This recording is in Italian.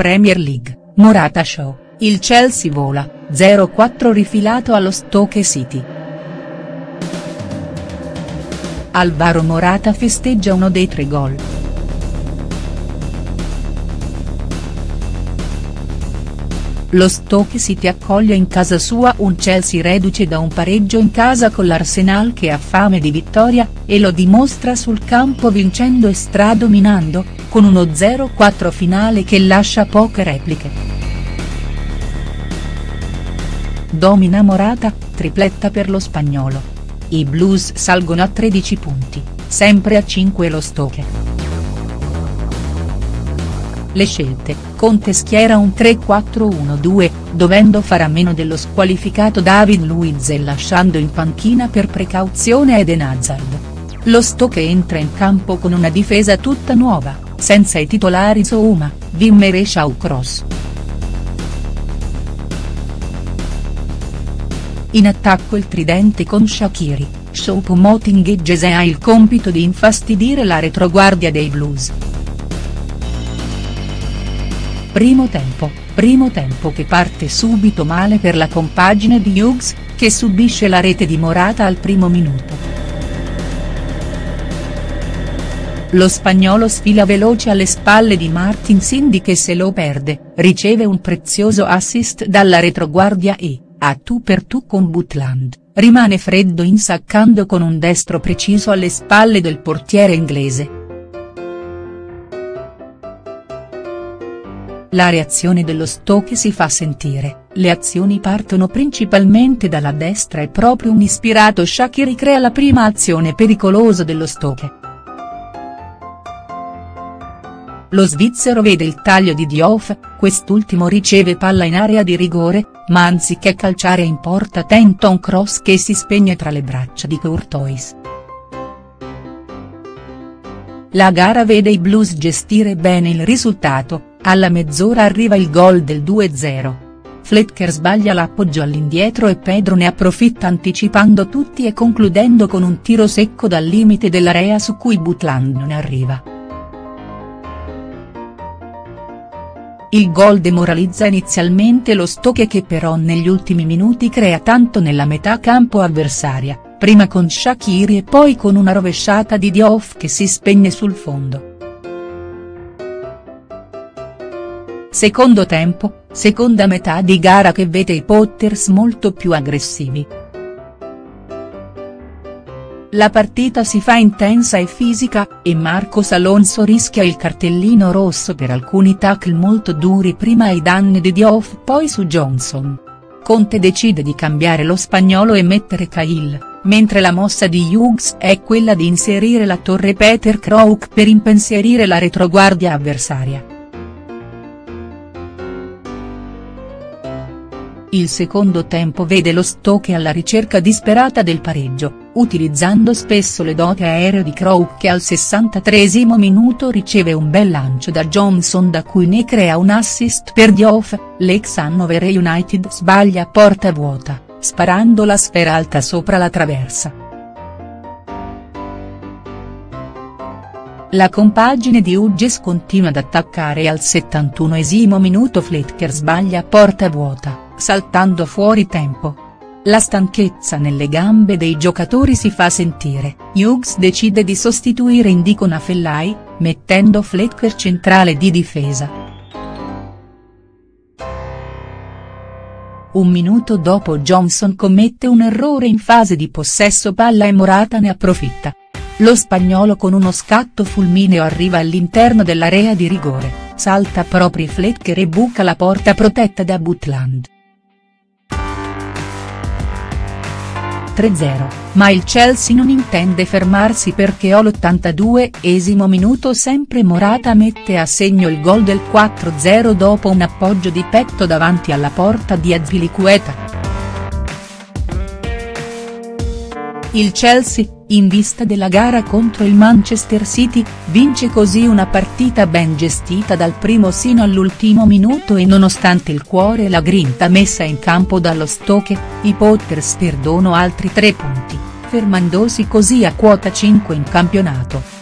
Premier League, Morata Show, il Chelsea vola, 0-4 rifilato allo Stoke City. Alvaro Morata festeggia uno dei tre gol. Lo Stoke City accoglie in casa sua un Chelsea reduce da un pareggio in casa con l'Arsenal che ha fame di vittoria, e lo dimostra sul campo vincendo e stradominando, con uno 0-4 finale che lascia poche repliche. Domina Morata, tripletta per lo spagnolo. I blues salgono a 13 punti, sempre a 5 lo Stoke. Le scelte, Conte schiera un 3-4-1-2, dovendo fare a meno dello squalificato David Luiz e lasciando in panchina per precauzione Eden Hazard. Lo Stoke entra in campo con una difesa tutta nuova, senza i titolari Zouma, Wimmer e Shawcross. In attacco il tridente con Shaqiri, Choupo-Moting e Gese ha il compito di infastidire la retroguardia dei blues. Primo tempo, primo tempo che parte subito male per la compagine di Hughes, che subisce la rete di Morata al primo minuto. Lo spagnolo sfila veloce alle spalle di Martin Cindy che se lo perde, riceve un prezioso assist dalla retroguardia e, a tu per tu con Butland, rimane freddo insaccando con un destro preciso alle spalle del portiere inglese. La reazione dello Stoke si fa sentire, le azioni partono principalmente dalla destra e proprio un ispirato Shaqiri crea la prima azione pericolosa dello Stoke. Lo svizzero vede il taglio di Diouf, quest'ultimo riceve palla in area di rigore, ma anziché calciare in porta tenta un cross che si spegne tra le braccia di Courtois. La gara vede i blues gestire bene il risultato, alla mezz'ora arriva il gol del 2-0. Fletcher sbaglia l'appoggio all'indietro e Pedro ne approfitta anticipando tutti e concludendo con un tiro secco dal limite dell'area su cui Butland non arriva. Il gol demoralizza inizialmente lo Stoke che però negli ultimi minuti crea tanto nella metà campo avversaria, prima con Shaqiri e poi con una rovesciata di Diouf che si spegne sul fondo. Secondo tempo, seconda metà di gara che vede i Potters molto più aggressivi. La partita si fa intensa e fisica, e Marcos Alonso rischia il cartellino rosso per alcuni tackle molto duri prima ai danni di Diouf poi su Johnson. Conte decide di cambiare lo spagnolo e mettere Cahill, mentre la mossa di Hughes è quella di inserire la torre Peter Crouch per impensierire la retroguardia avversaria. Il secondo tempo vede lo Stoke alla ricerca disperata del pareggio, utilizzando spesso le doti aeree di Crow che al 63 minuto riceve un bel lancio da Johnson da cui ne crea un assist per Diouf, l'ex Hannover United sbaglia a porta vuota, sparando la sfera alta sopra la traversa. La compagine di Hughes continua ad attaccare e al 71 minuto Fletcher sbaglia a porta vuota saltando fuori tempo. La stanchezza nelle gambe dei giocatori si fa sentire, Hughes decide di sostituire Indico Nafellai, mettendo Flecker centrale di difesa. Un minuto dopo Johnson commette un errore in fase di possesso palla e Morata ne approfitta. Lo spagnolo con uno scatto fulmineo arriva all'interno dell'area di rigore, salta proprio Flecker e buca la porta protetta da Butland. 3-0, ma il Chelsea non intende fermarsi perché all'82esimo minuto sempre Morata mette a segno il gol del 4-0 dopo un appoggio di petto davanti alla porta di Azpilicueta. Il Chelsea, in vista della gara contro il Manchester City, vince così una partita ben gestita dal primo sino all'ultimo minuto e nonostante il cuore e la grinta messa in campo dallo Stoke, i Potters perdono altri tre punti, fermandosi così a quota 5 in campionato.